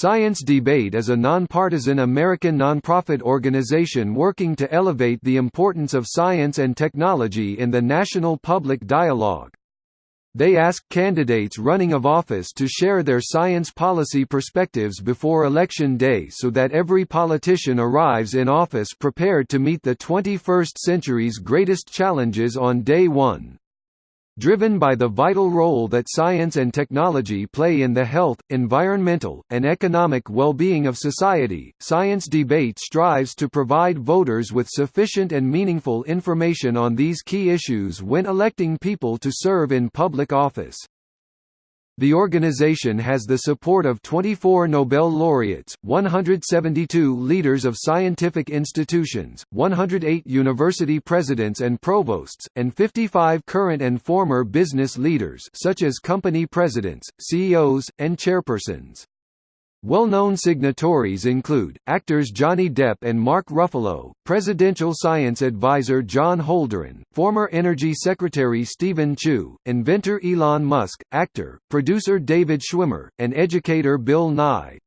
Science Debate is a nonpartisan American nonprofit organization working to elevate the importance of science and technology in the national public dialogue. They ask candidates running of office to share their science policy perspectives before Election Day so that every politician arrives in office prepared to meet the 21st century's greatest challenges on day one. Driven by the vital role that science and technology play in the health, environmental, and economic well-being of society, Science Debate strives to provide voters with sufficient and meaningful information on these key issues when electing people to serve in public office. The organization has the support of 24 Nobel laureates, 172 leaders of scientific institutions, 108 university presidents and provosts, and 55 current and former business leaders such as company presidents, CEOs, and chairpersons. Well-known signatories include, actors Johnny Depp and Mark Ruffalo, presidential science advisor John Holdren, former Energy Secretary Steven Chu, inventor Elon Musk, actor, producer David Schwimmer, and educator Bill Nye.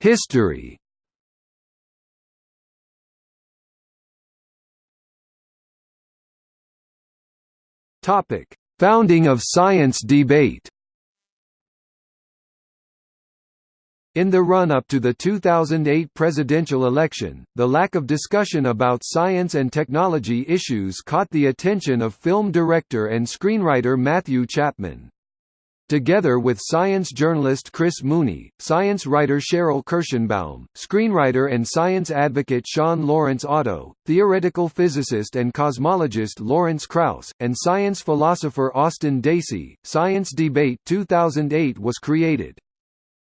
History Topic: Founding of Science Debate. In the run-up to the 2008 presidential election, the lack of discussion about science and technology issues caught the attention of film director and screenwriter Matthew Chapman. Together with science journalist Chris Mooney, science writer Sheril Kirshenbaum, screenwriter and science advocate Shawn Lawrence Otto, theoretical physicist and cosmologist Lawrence Krauss, and science philosopher Austin Dacey, Science Debate 2008 was created.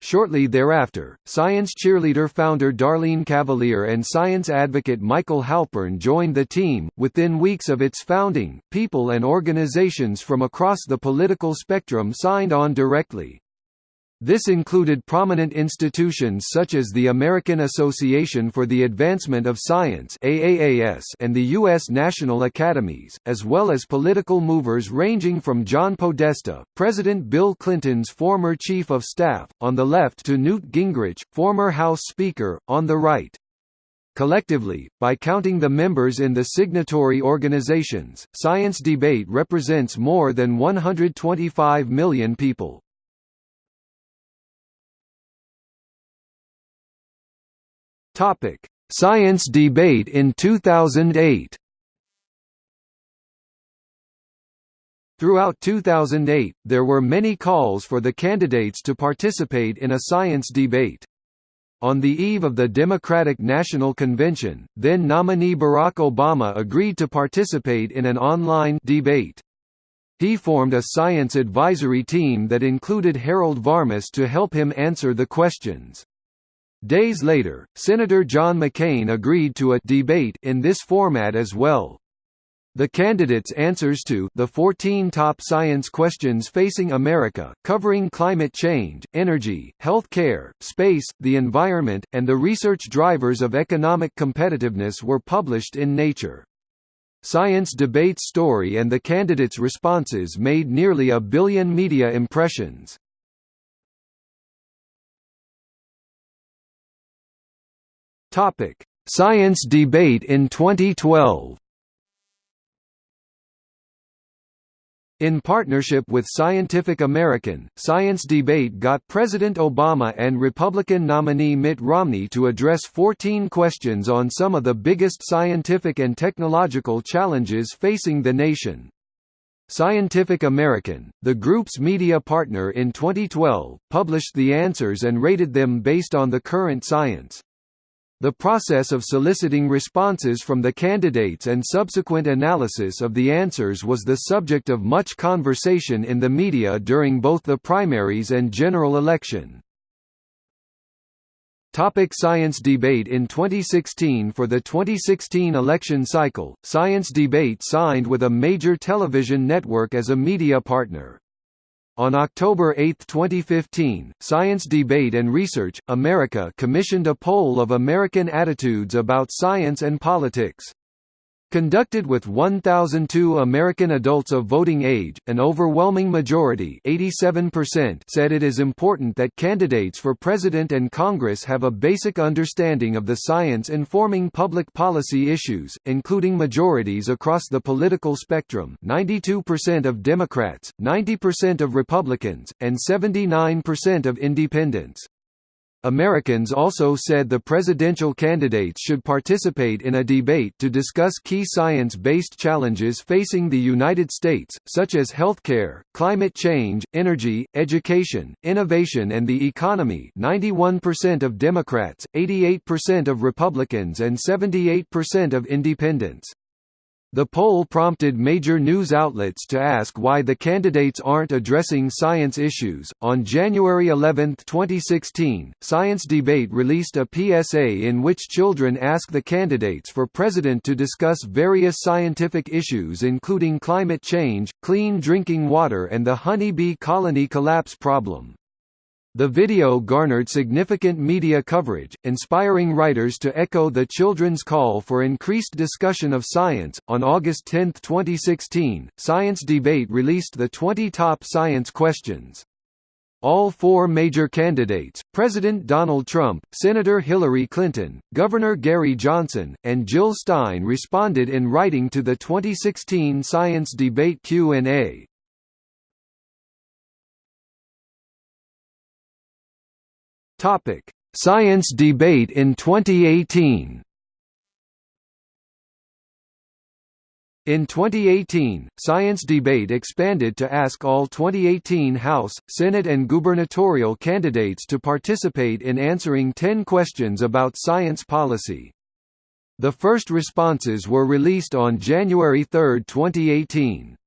Shortly thereafter, science cheerleader founder Darlene Cavalier and science advocate Michael Halpern joined the team. Within weeks of its founding, people and organizations from across the political spectrum signed on directly. This included prominent institutions such as the American Association for the Advancement of Science and the U.S. National Academies, as well as political movers ranging from John Podesta, President Bill Clinton's former chief of staff, on the left to Newt Gingrich, former House Speaker, on the right. Collectively, by counting the members in the signatory organizations, Science Debate represents more than 125 million people. Topic: Science debate in 2008. Throughout 2008, there were many calls for the candidates to participate in a science debate. On the eve of the Democratic National Convention, then nominee Barack Obama agreed to participate in an online debate. He formed a science advisory team that included Harold Varmus to help him answer the questions. Days later, Senator John McCain agreed to a debate in this format as well. The candidates' answers to the 14 top science questions facing America, covering climate change, energy, health care, space, the environment, and the research drivers of economic competitiveness were published in Nature. Science Debate's story and the candidates' responses made nearly a billion media impressions. Topic: Science debate in 2012. In partnership with Scientific American, Science Debate got President Obama and Republican nominee Mitt Romney to address 14 questions on some of the biggest scientific and technological challenges facing the nation. Scientific American, the group's media partner in 2012, published the answers and rated them based on the current science. The process of soliciting responses from the candidates and subsequent analysis of the answers was the subject of much conversation in the media during both the primaries and general election. Topic Science Debate In 2016 For the 2016 election cycle, Science Debate signed with a major television network as a media partner. On October 8, 2015, Science Debate and Research, America commissioned a poll of American attitudes about science and politics. Conducted with 1,002 American adults of voting age, an overwhelming majority said it is important that candidates for president and Congress have a basic understanding of the science informing public policy issues, including majorities across the political spectrum 92% of Democrats, 90% of Republicans, and 79% of independents. Americans also said the presidential candidates should participate in a debate to discuss key science-based challenges facing the United States, such as healthcare, climate change, energy, education, innovation and the economy 91% of Democrats, 88% of Republicans and 78% of independents. The poll prompted major news outlets to ask why the candidates aren't addressing science issues. On January 11, 2016, Science Debate released a PSA in which children ask the candidates for president to discuss various scientific issues including climate change, clean drinking water, and the honeybee colony collapse problem. The video garnered significant media coverage, inspiring writers to echo the children's call for increased discussion of science. On August 10, 2016, Science Debate released the 20 top science questions. All four major candidates, President Donald Trump, Senator Hillary Clinton, Governor Gary Johnson, and Jill Stein responded in writing to the 2016 Science Debate Q&A. Topic: Science debate in 2018. In 2018, Science Debate expanded to ask all 2018 House, Senate and gubernatorial candidates to participate in answering 10 questions about science policy. The first responses were released on January 3, 2018.